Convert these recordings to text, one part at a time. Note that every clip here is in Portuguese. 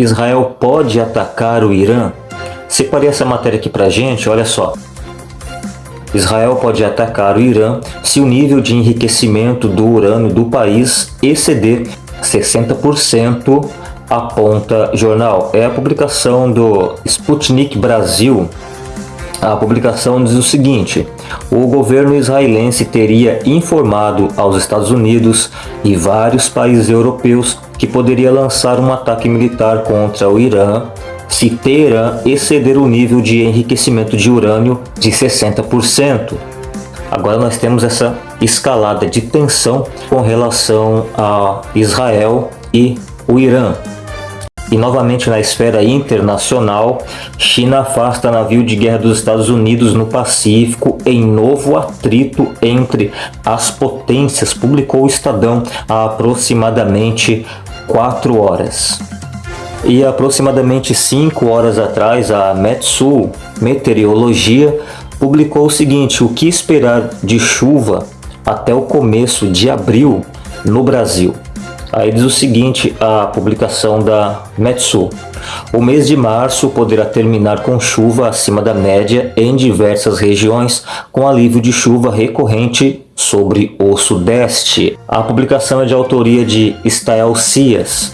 Israel pode atacar o Irã? Separei essa matéria aqui pra gente, olha só. Israel pode atacar o Irã se o nível de enriquecimento do urânio do país exceder 60%, aponta jornal. É a publicação do Sputnik Brasil. A publicação diz o seguinte: o governo israelense teria informado aos Estados Unidos e vários países europeus que poderia lançar um ataque militar contra o Irã se Teherã exceder o nível de enriquecimento de urânio de 60%. Agora nós temos essa escalada de tensão com relação a Israel e o Irã. E novamente na esfera internacional, China afasta navio de guerra dos Estados Unidos no Pacífico em novo atrito entre as potências, publicou o Estadão há aproximadamente 4 horas. E aproximadamente 5 horas atrás, a Metsu Meteorologia publicou o seguinte, o que esperar de chuva até o começo de abril no Brasil. Aí diz o seguinte, a publicação da Metsu. O mês de março poderá terminar com chuva acima da média em diversas regiões, com alívio de chuva recorrente sobre o sudeste. A publicação é de autoria de Stael Cias.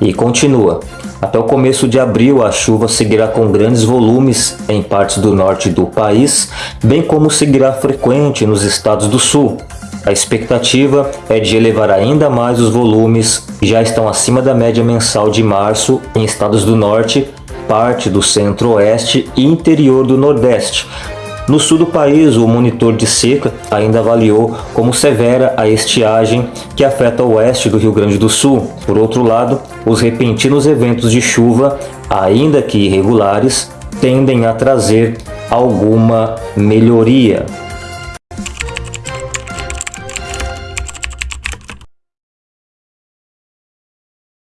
E continua. Até o começo de abril, a chuva seguirá com grandes volumes em partes do norte do país, bem como seguirá frequente nos estados do sul. A expectativa é de elevar ainda mais os volumes, que já estão acima da média mensal de março em estados do norte, parte do centro-oeste e interior do nordeste, no sul do país, o monitor de seca ainda avaliou como severa a estiagem que afeta o oeste do Rio Grande do Sul. Por outro lado, os repentinos eventos de chuva, ainda que irregulares, tendem a trazer alguma melhoria.